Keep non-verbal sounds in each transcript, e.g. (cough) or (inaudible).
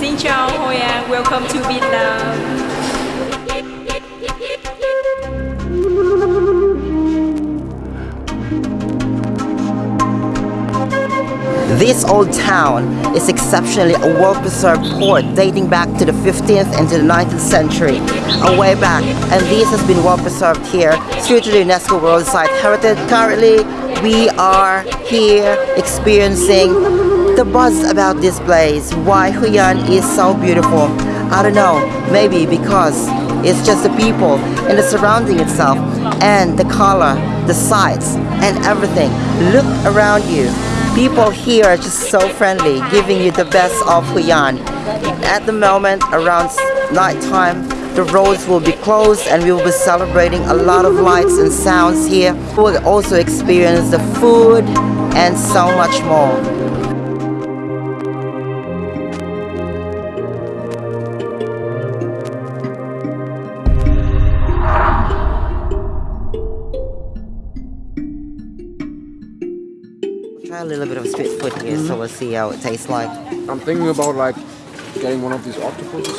Xin chào Hoi An, welcome to Vietnam. This old town is exceptionally a well-preserved port dating back to the 15th and to the 19th century, a way back, and this has been well preserved here through to the UNESCO World Site Heritage. Currently, we are here experiencing the buzz about this place, why Hoi An is so beautiful. I don't know, maybe because it's just the people and the surrounding itself and the color, the sights and everything. Look around you. People here are just so friendly, giving you the best of Hoi An. At the moment, around nighttime, the roads will be closed and we will be celebrating a lot of lights and sounds here. We'll also experience the food and so much more. Little bit of street food here, so we'll see how it tastes like. I'm thinking about like getting one of these octopuses.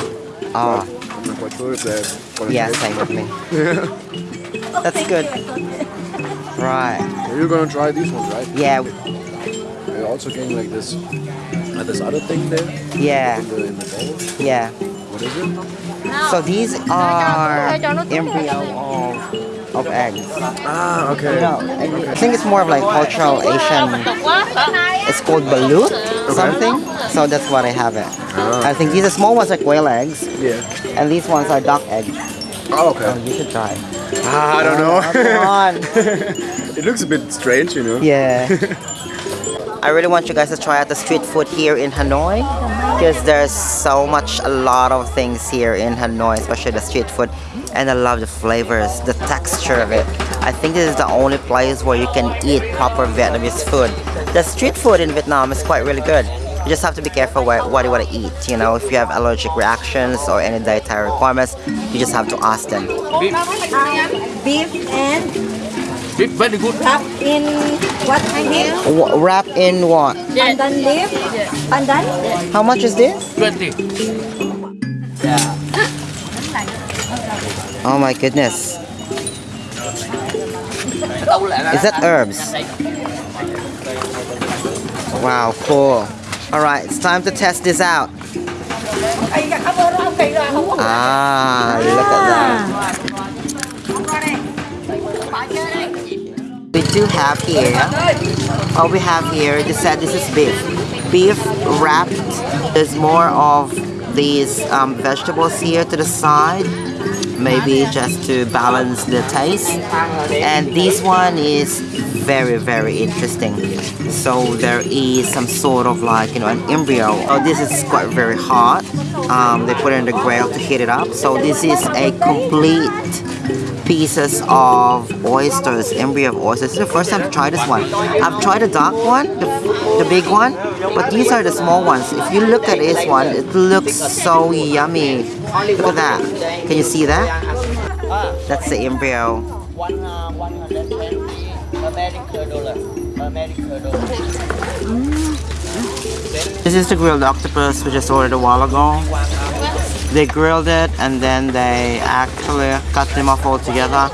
Ah, I'm not quite sure if they're gonna yeah, same with me. (laughs) yeah. That's good. Right. You're gonna try these ones, right? Yeah, They're also getting like this, like this other thing there yeah, in the, in the bowl. yeah. What is it? So these are embryo of, of eggs. Ah, okay. No, I think it's more of like cultural Asian. Called balut something. So that's what I have it. I think these are small ones are quail eggs, Yeah. and these ones are duck eggs. Oh, Oh, okay. you should try. Ah, I don't Oh, come know. on. (laughs) it looks a bit strange, you know. Yeah. (laughs) I really want you guys to try out the street food here in Hanoi because there's so much, a lot of things here in Hanoi, especially the street food. And I love the flavors, the texture of it. I think this is the only place where you can eat proper Vietnamese food. The street food in Vietnam is quite really good. You just have to be careful what, what you want to eat. You know, if you have allergic reactions or any dietary requirements, you just have to ask them. beef and It's very good. wrap in what I mean? W- wrap in what? Pandan leaf. Pandan. How much is this? 20. Yeah. Oh my goodness. Is that herbs? Wow, cool. Alright, it's time to test this out. Ah, look at that. We do have here, all we have here, they said this is beef. Beef wrapped. There's more of these um, vegetables here to the side maybe just to balance the taste. And this one is very very interesting. So there is some sort of like you know an embryo. Oh this is quite very hot. Um, they put it in the grill to heat it up. So this is a complete pieces of oysters embryo of oysters. This is the first time to try this one. I've tried the dark one the, the big one but these are the small ones. If you look at this one it looks so yummy. Look at that. Can you see that? That's the embryo. This is the grilled octopus we just ordered a while ago. They grilled it and then they actually cut them off all together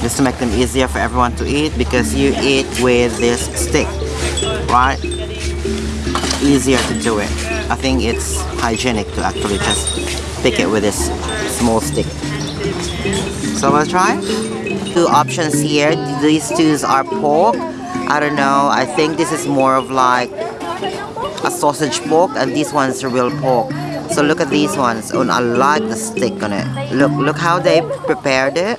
just to make them easier for everyone to eat because you eat with this stick, right? Easier to do it. I think it's hygienic to actually just pick it with this small stick. So let's try. Two options here. These two are pork. I don't know. I think this is more of like a sausage pork and this one's real pork. So look at these ones. And I like the stick on it. Look, look how they prepared it.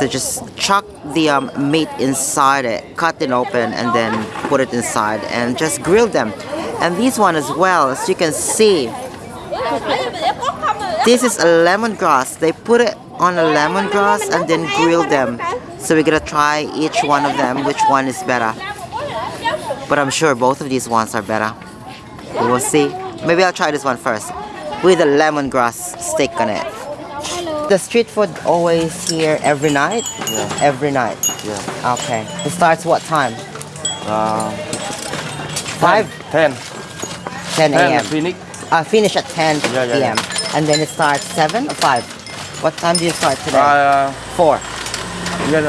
To just chuck the um, meat inside it, cut it open and then put it inside and just grill them. And this one as well, as you can see, this is a lemongrass. They put it on a lemongrass and then grill them. So we're gonna try each one of them, which one is better. But I'm sure both of these ones are better. We'll see. Maybe I'll try this one first. With a lemongrass stick on it. The street food always here every night? Yeah. Every night. Yeah. Okay. It starts what time? Uh, 5? 10. 10 10 a.m. Phoenix. Uh, finish at 10 Yeah, yeah, p.m. And then it starts 7 or 5? What time do you start today? Uh, 4. yeah,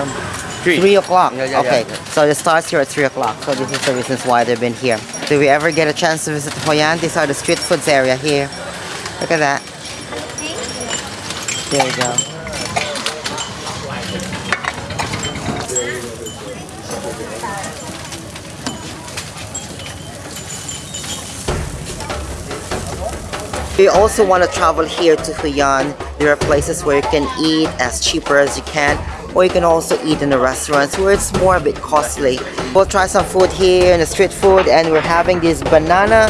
3. 3 o'clock. Yeah, yeah, okay. yeah. So it starts here at 3 o'clock. So this is the reasons why they've been here. Do we ever get a chance to visit Hoi An? These are the street foods area here. Look at that. There you go. You also want to travel here to Hoi An, there are places where you can eat as cheaper as you can, or you can also eat in the restaurants where it's more a bit costly. We'll try some food here in the street food, and we're having this banana.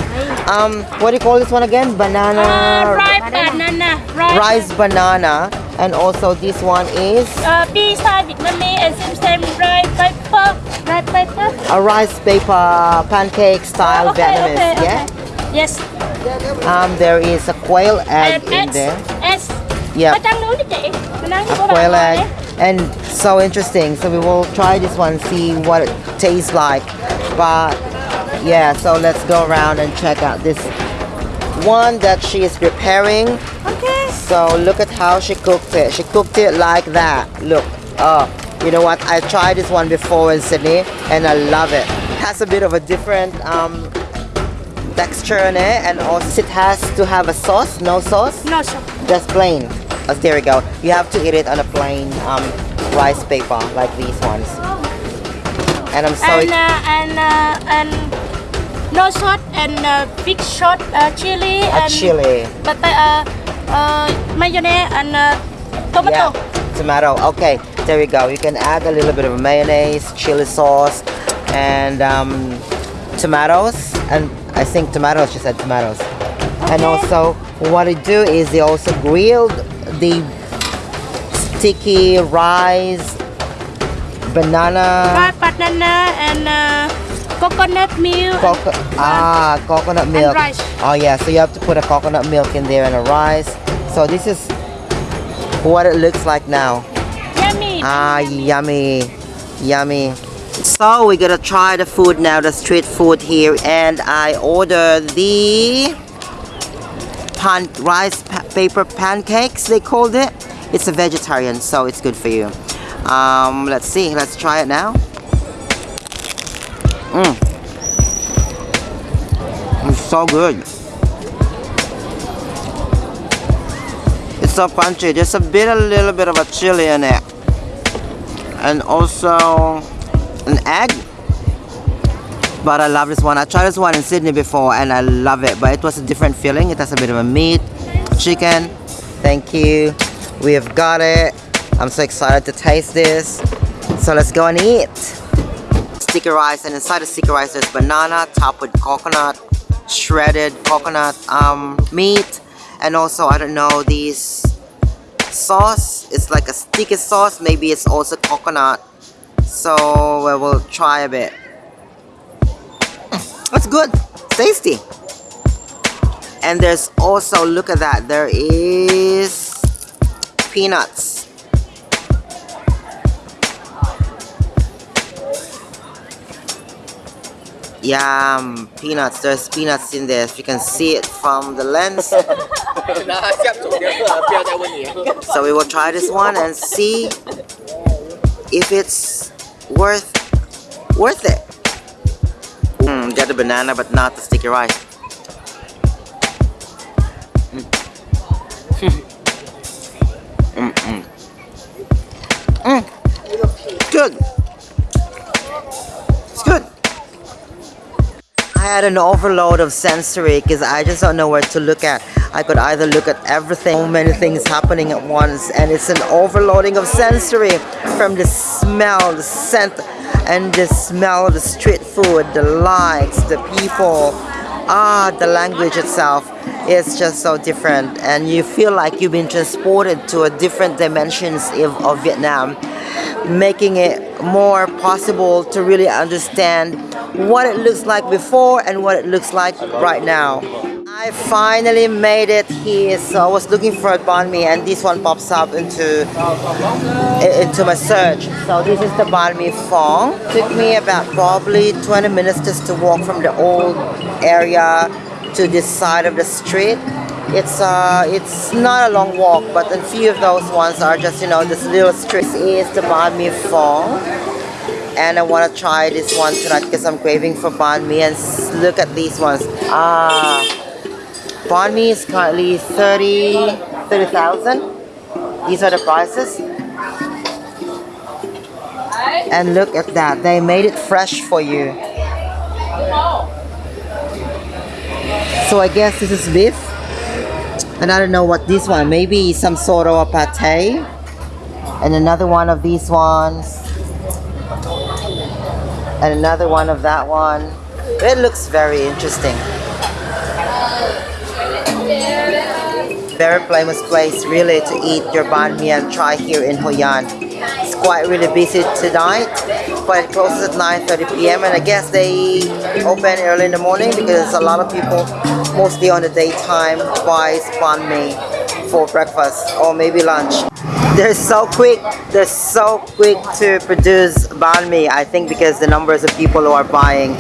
Um, what do you call this one again? Banana Uh, rice banana, rice, rice banana, and also this one is uh, style Vietnamese and same same rice paper, rice paper. a rice paper pancake style okay, Vietnamese. okay, yeah. okay. Yes. Um, there is a quail egg And in eggs. there. Eggs. Yeah. Có trắng núi đó chị. Mình nói a quail egg. And so interesting. So we will try this one see what it tastes like. But yeah so let's go around and check out this one that she is preparing. Okay. so look at how she cooked it. She cooked it like that. Look oh you know what? I tried this one before in Sydney and I love it. Has a bit of a different um, texture in it and also it has to have a sauce no sauce? No sauce. just plain. There we go. You have to eat it on a plain um, rice paper like these ones. And I'm sorry. And uh, and uh, and no salt and uh, big shot uh, chili a and chili. but uh, uh, mayonnaise and uh, tomato. Yeah, tomato. Okay, there we go. You can add a little bit of mayonnaise, chili sauce, and um, tomatoes. And I think tomatoes. She said tomatoes. And also, what they do is they also grilled the sticky rice, banana. Rice banana and uh, coconut milk. Coco ah, coconut milk. rice. Oh yeah, so you have to put a coconut milk in there and a rice. So this is what it looks like now. Yummy. Ah, yummy, yummy. So we're gonna try the food now, the street food here, and I ordered the pan rice paper pancakes. They called it. It's a vegetarian, so it's good for you. Um, let's see. Let's try it now. Mm. It's so good. It's so crunchy. Just a bit, a little bit of a chili in it, and also an egg. But I love this one. I tried this one in Sydney before, and I love it. But it was a different feeling. It has a bit of a meat, chicken. Thank you. We have got it. I'm so excited to taste this. So let's go and eat sticky rice and inside the sticky rice there's banana topped with coconut shredded coconut um, meat and also I don't know these sauce it's like a sticky sauce maybe it's also coconut so we will try a bit that's good tasty and there's also look at that there is peanuts Yum, peanuts. There's peanuts in there. If you can see it from the lens. (laughs) so we will try this one and see if it's worth worth it. Mm, got the banana, but not the sticky rice. Had an overload of sensory because I just don't know where to look at. I could either look at everything, so many things happening at once, and it's an overloading of sensory from the smell, the scent, and the smell of the street food, the lights, the people, ah, the language itself. It's just so different, and you feel like you've been transported to a different dimensions of Vietnam, making it more possible to really understand what it looks like before and what it looks like right now. I finally made it here. So I was looking for a banh mi and this one pops up into into my search. So this is the banh mi fong. Took me about probably 20 minutes just to walk from the old area to this side of the street. It's uh it's not a long walk, but a few of those ones are just you know this little street This is the banh mi fong and I want to try this one tonight because I'm craving for banh mi and look at these ones. Ah banh mi is currently 30 30,000 these are the prices. And look at that they made it fresh for you. So I guess this is beef. And I don't know what this one maybe some sort of a pate. And another one of these ones and another one of that one. It looks very interesting. Very famous place really to eat your banh mi and try here in Hoi An. It's quite really busy tonight, but it closes at 9:30 p.m. and I guess they open early in the morning because a lot of people, mostly on the daytime, buys banh mi for breakfast or maybe lunch. They're so quick. They're so quick to produce banh mi. I think because the numbers of people who are buying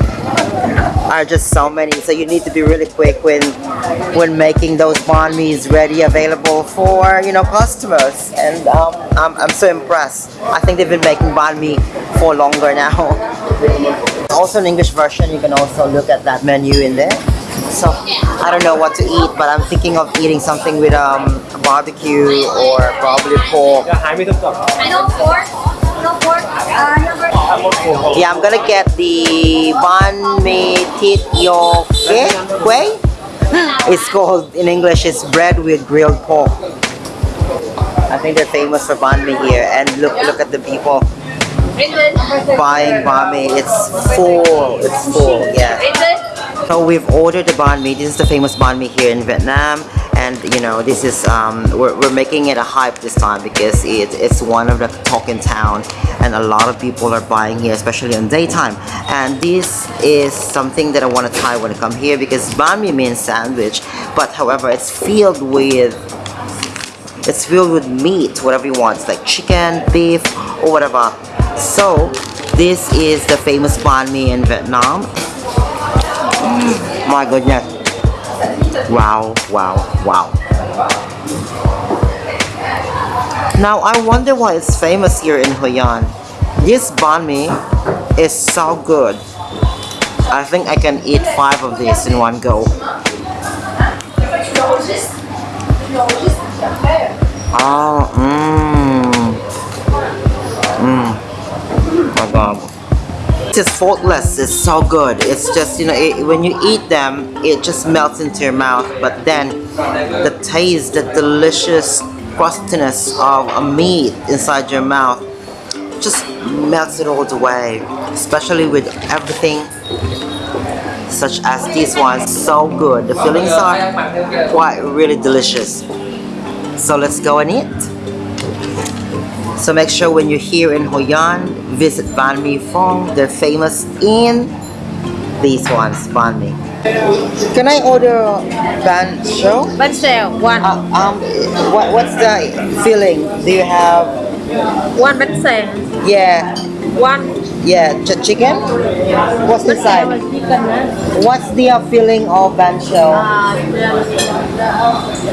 are just so many. So you need to be really quick when when making those banh mi's ready, available for you know customers. And um, I'm, I'm so impressed. I think they've been making banh mi for longer now. (laughs) Also an English version. You can also look at that menu in there. So I don't know what to eat, but I'm thinking of eating something with um, barbecue or probably pork. No pork. No pork. Uh, Yeah, I'm gonna get the banh mi tit yo ke kueh. It's called in English. It's bread with grilled pork. I think they're famous for banh mi here. And look, look at the people buying banh mi. It's full. It's full. Yeah. So we've ordered the banh mi. This is the famous banh mi here in Vietnam, and you know this is um, we're, we're making it a hype this time because it, it's one of the talk in town, and a lot of people are buying here, especially in daytime. And this is something that I want to try when I come here because banh mi means sandwich, but however it's filled with it's filled with meat, whatever you want, it's like chicken, beef, or whatever. So this is the famous banh mi in Vietnam. My goodness. Wow, wow, wow. Now I wonder why it's famous here in Hoi An. This banh mi is so good. I think I can eat five of these in one go. Oh, mmm. Mmm. My God. It's faultless. It's so good. It's just you know it, when you eat them, it just melts into your mouth. But then the taste, the delicious crustiness of a meat inside your mouth, just melts it all away. Especially with everything such as these ones. So good. The fillings are quite really delicious. So let's go and eat. So make sure when you're here in Hoi An, visit Ban Mi Phong. They're famous in these ones, Ban Mi. Can I order bánh xèo? Bánh xèo, one. Uh, um, what, what's the filling? Do you have, One bánh xèo. yeah, One. yeah, ch- chicken? What's inside? What's the uh, filling of bánh xèo?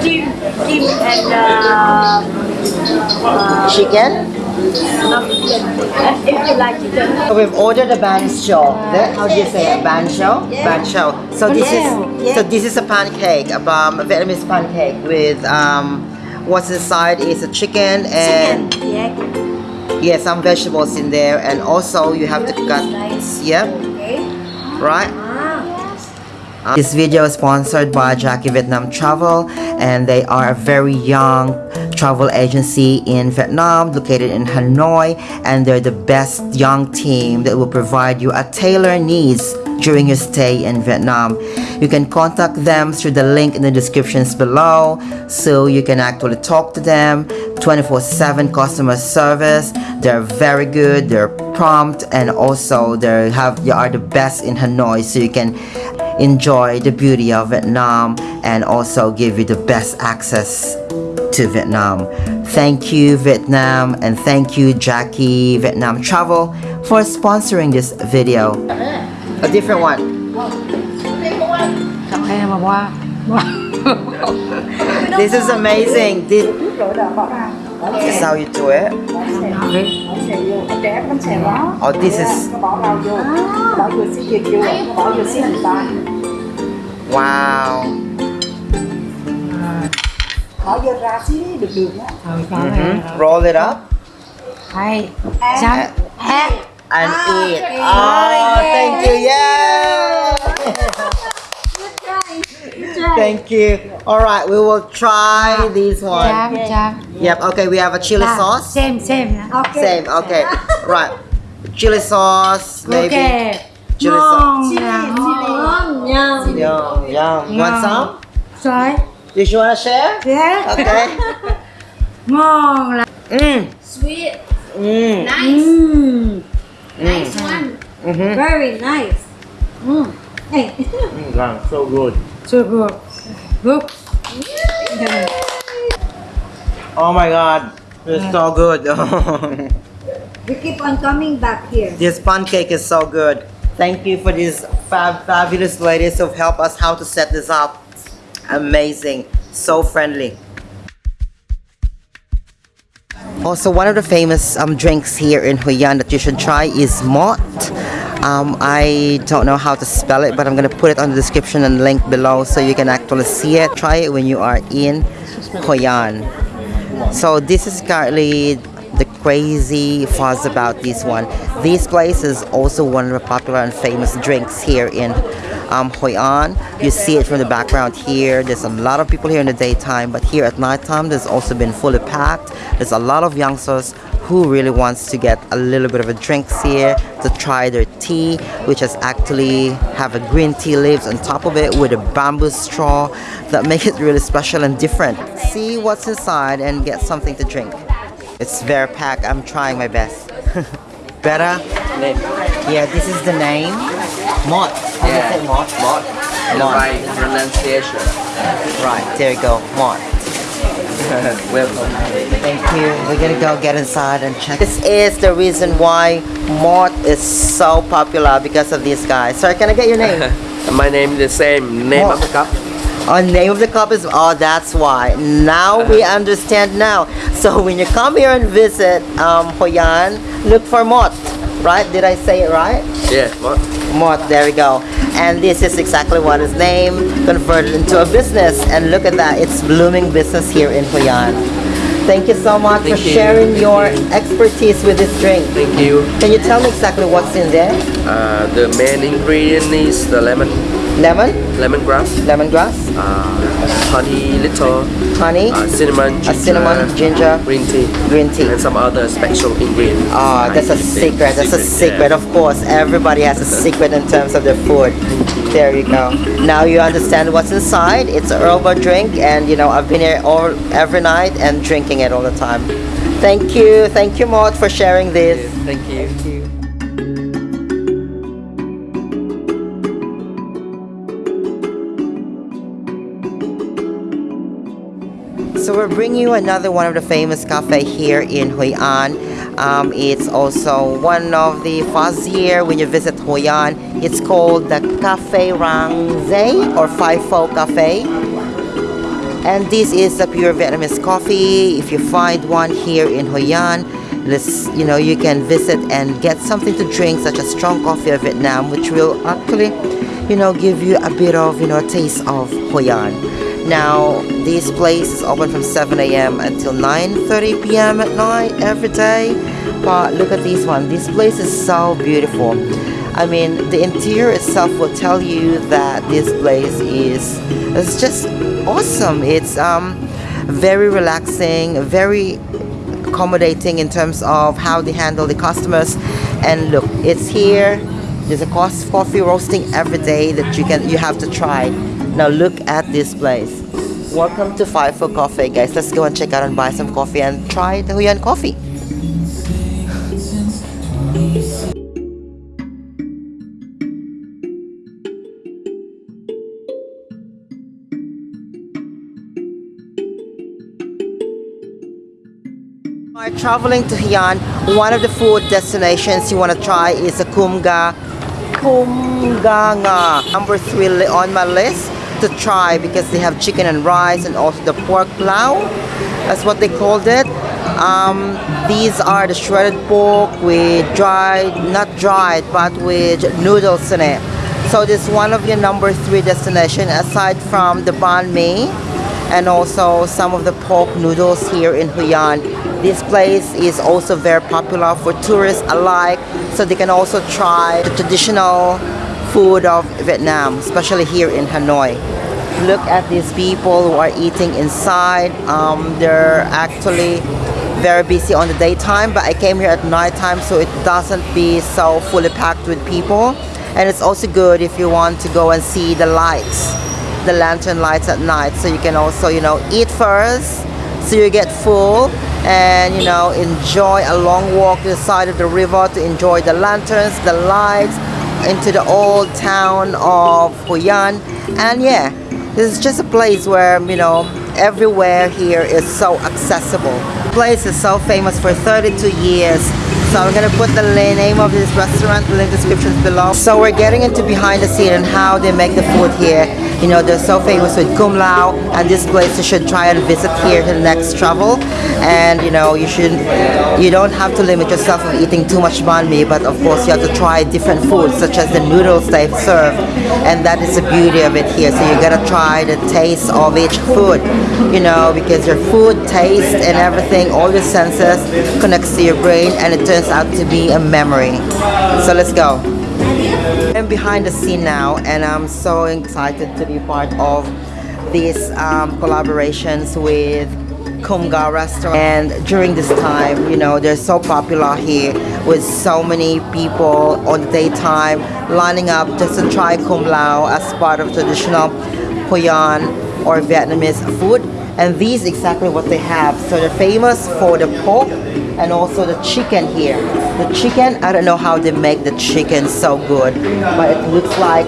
Chim, chim and uh, Chicken? if you like chicken. So we've ordered a bancho. That- How do you say it? Bancho? Bancho. So this is so this is a pancake, um, a Vietnamese pancake with um, what's inside is a chicken and Yeah. yeah, some vegetables in there, and also you have to cut. Yep. Right. Uh, This video is sponsored by Jackie Vietnam Travel and they are a very young travel agency in Vietnam located in Hanoi and they're the best young team that will provide you a tailored needs during your stay in Vietnam. You can contact them through the link in the descriptions below so you can actually talk to them 24/7 customer service. They're very good, they're prompt and also they have they are the best in Hanoi so you can enjoy the beauty of Vietnam and also give you the best access to Vietnam. Thank you, Vietnam, and thank you, Jackie Vietnam Travel, for sponsoring this video. A different one. (laughs) This is amazing. This, this is how you do it. Oh, this is wow. Roll it up Hay. and, and eat. Oh, thank you. Yeah. Thank you. All right, we will try this one. Chám, chám. Yep. Okay, we have a chili À, sauce. Xem, xem. Same. Okay. (laughs) Right. Chili sauce, maybe. Ok. Chili sauce. Ngon là ngon. Yum, yum. Want Ngon. some? Rồi. Did you want to share? Yeah. Okay. (laughs) Ngon là. Mm. Sweet, Mm. nice, Ừm. nice one. Mm-hmm. Very nice. Ừm. Hey. Mm, so good. So good. Good. Oh my god. It's so good. (laughs) We keep on coming back here. this pancake is so good. Thank you for these fab fabulous ladies who've helped us how to set this up. Amazing. So friendly. Also, one of the famous um, drinks here in Hoi An that you should try is Mot. Um, I don't know how to spell it, but I'm going to put it on the description and link below so you can actually see it. Try it when you are in Hoi An. So this is currently the crazy fuzz about this one. This place is also one of the popular and famous drinks here in um, Hoi An. You see it from the background here. There's a lot of people here in the daytime, but here at nighttime, there's also been fully packed. There's a lot of youngsters who really wants to get a little bit of a drinks here to try their tea which has actually have a green tea leaves on top of it with a bamboo straw that make it really special and different. See what's inside and get something to drink. It's very packed. I'm trying my best. (laughs) Better? Yeah this is the name mot How do you Mod. Mod. Right pronunciation. right there you go mot (laughs) Welcome. Thank you. We're gonna go get inside and check. This is the reason why Mort is so popular because of these guys. Sir, can I get your name? (laughs) My name is the same. Name Mod. of the cup. Oh, name of the cup is oh, that's why. Now we understand now. So when you come here and visit um, Hoi An, look for Mort. Right? Did I say it right? Yeah. Mod. Mort, there we go. And this is exactly what his name converted into a business. And look at that, it's blooming business here in Hoi An. Thank you so much Thank for you. sharing your expertise with this drink. Thank you. Can you tell me exactly what's in there? Uh, the main ingredient is the lemon, Lemon, lemongrass, lemongrass, uh, honey, little, honey, uh, cinnamon, ginger, cinnamon, ginger, green tea, green tea. and some other special ingredients. Ah, that's a secret. That's a secret. Of course, everybody has a (laughs) secret in terms of their food. There you go. Now you understand what's inside. It's a herbal drink, and you know I've been here all every night and drinking it all the time. Thank you, thank you, Maud, for sharing this. Thank you. Thank you. So we're bringing you another one of the famous cafe here in Hoi An. Um, it's also one of the fuzzier when you visit Hoi An. It's called the Cafe Rang Zay or Faifo Cafe. And this is a pure Vietnamese coffee. If you find one here in Hoi An, let's, you know, you can visit and get something to drink such as strong coffee of Vietnam, which will actually, you know, give you a bit of, you know, taste of Hoi An. Now, this place is open from 7 a.m. until 9.30 p.m. at night every day. But look at this one. This place is so beautiful. I mean, the interior itself will tell you that this place is it's just awesome. It's um, very relaxing, very accommodating in terms of how they handle the customers. And look, it's here. There's a coffee roasting every day that you can you have to try. Now look at this place. Welcome to Faifo Coffee, guys. Let's go and check out and buy some coffee and try the Hoi An coffee. While traveling to Hoi An, one of the food destinations you want to try is a kumga kumganga number three on my list to try because they have chicken and rice and also the pork plau. That's what they called it. Um, these are the shredded pork with dried, not dried, but with noodles in it. So this is one of your number three destination aside from the banh mi and also some of the pork noodles here in Hoi An. This place is also very popular for tourists alike, so they can also try the traditional food of Vietnam, especially here in Hanoi. Look at these people who are eating inside. Um, they're actually very busy on the daytime, but I came here at nighttime, so it doesn't be so fully packed with people. And it's also good if you want to go and see the lights the lantern lights at night so you can also you know eat first so you get full and you know enjoy a long walk to the side of the river to enjoy the lanterns the lights into the old town of Hoi An and yeah this is just a place where you know everywhere here is so accessible the place is so famous for 32 years so I'm gonna put the name of this restaurant in the descriptions below. So we're getting into behind the scene and how they make the food here. You know, they're so famous with Cao Lau and this place you should try and visit here to the next travel. And you know, you should you don't have to limit yourself from eating too much banh mi, but of course you have to try different foods such as the noodles they serve. And that is the beauty of it here. So you gotta try the taste of each food, you know, because your food, taste and everything, all your senses connects to your brain and it turns out to be a memory. So let's go. I'm behind the scene now and I'm so excited to be part of these um, collaborations with Kumga restaurant. And during this time you know they're so popular here with so many people on the daytime lining up just to try Cao Lau as part of traditional Hoi An or Vietnamese food and these exactly what they have. So they're famous for the pork and also the chicken here. The chicken I don't know how they make the chicken so good but it looks like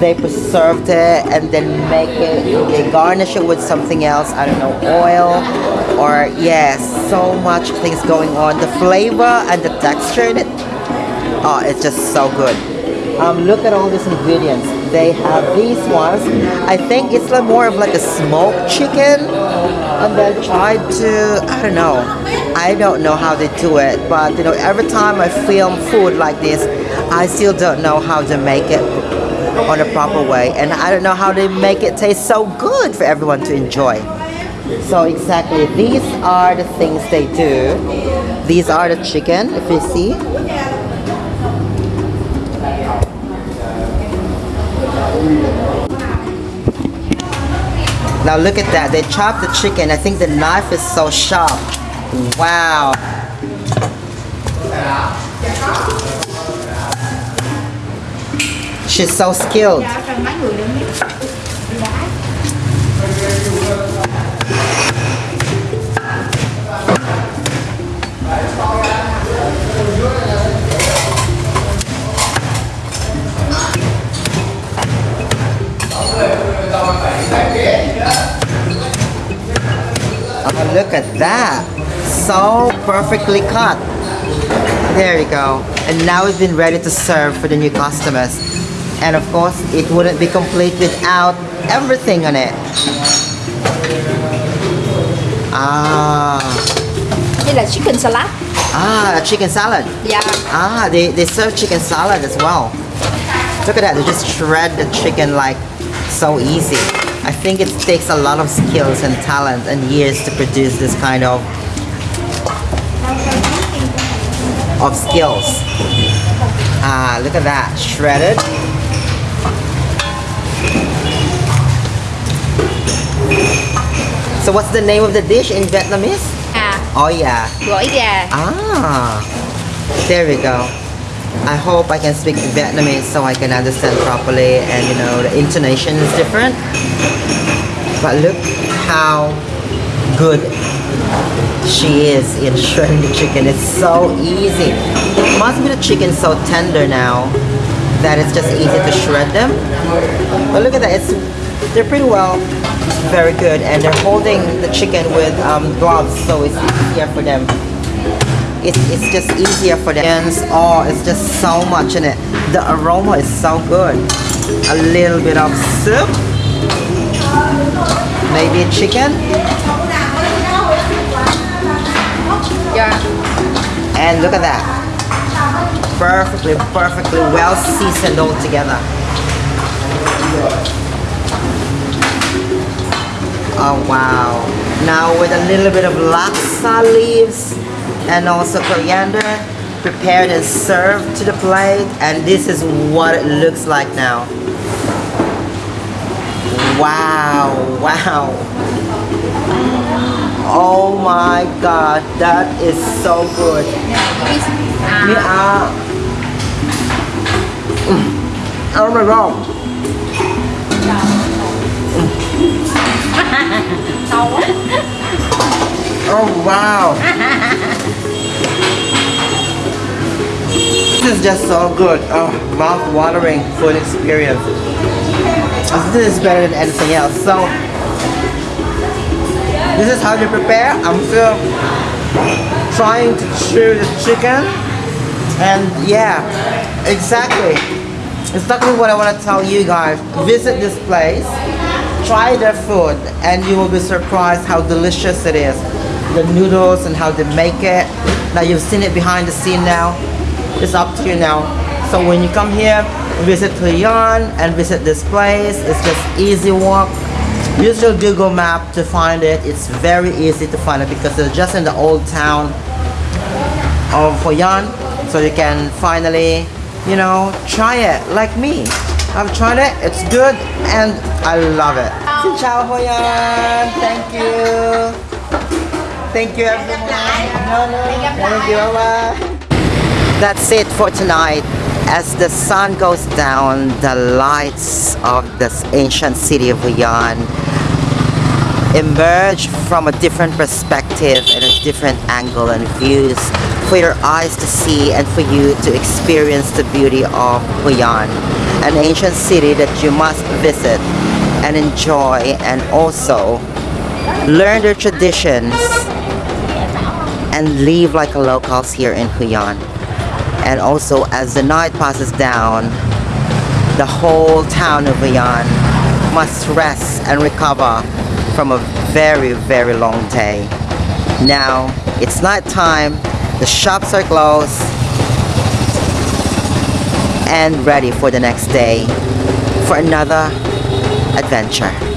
they preserved it and then make it they garnish it with something else. I don't know oil or yes so much things going on. The flavor and the texture in it oh it's just so good. Um, look at all these ingredients they have these ones. I think it's like more of like a smoked chicken and then tried to I don't know. I don't know how they do it but you know every time I film food like this I still don't know how to make it on a proper way. And I don't know how they make it taste so good for everyone to enjoy. So exactly these are the things they do. These are the chicken if you see Now look at that. They chopped the chicken. I think the knife is so sharp. Wow. She's so skilled. Oh, look at that. So perfectly cut. There you go. And now it's been ready to serve for the new customers. And of course, it wouldn't be complete without everything on it. Ah, Đây là chicken salad. ah, chicken salad. Yeah. Ah, they, they serve chicken salad as well. Look at that, they just shred the chicken like so easy. I think it takes a lot of skills and talent and years to produce this kind of of skills. Ah, look at that, shredded. So what's the name of the dish in Vietnamese? À, Oh yeah. gỏi gà. Ah, there we go. I hope I can speak Vietnamese so I can understand properly and you know the intonation is different. But look how good she is in (laughs) shredding the chicken. It's so easy. Must be the chicken so tender now that it's just easy to shred them. But look at that, it's they're pretty well very good and they're holding the chicken with um, gloves so it's easier for them it, it's just easier for the ends. Oh, it's just so much in it. The aroma is so good. A little bit of soup. Maybe chicken. Yeah. And look at that. Perfectly, perfectly well seasoned all together. Oh wow. Now with a little bit of laksa leaves and also coriander prepared and served to the plate and this is what it looks like now. Wow, wow. Oh my god, that is so good. Me ah. Mm. Oh my god. (laughs) Oh wow. this is just so good. Oh, mouth-watering food experience. Oh, this is better than anything else. So this is how you prepare. I'm still trying to chew the chicken. And yeah, exactly. Exactly what I want to tell you guys. Visit this place, try their food, and you will be surprised how delicious it is. The noodles and how they make it. Now you've seen it behind the scene now. It's up to you now. So when you come here, visit Hoi An and visit this place. It's just easy walk. Use your Google map to find it. It's very easy to find it because it's just in the old town of Hoi An. So you can finally, you know, try it like me. I've tried it, it's good, and I love it. Xin chào Hoi An, thank you. Thank you everyone. No, no, thank you, bye-bye. That's it for tonight. As the sun goes down, the lights of this ancient city of Hoi An emerge from a different perspective and a different angle and views for your eyes to see and for you to experience the beauty of Huyan, an ancient city that you must visit and enjoy and also learn their traditions and live like a locals here in Hoi An. And also as the night passes down, the whole town of Hoi An must rest and recover from a very, very long day. Now, it's night time, the shops are closed, and ready for the next day for another adventure.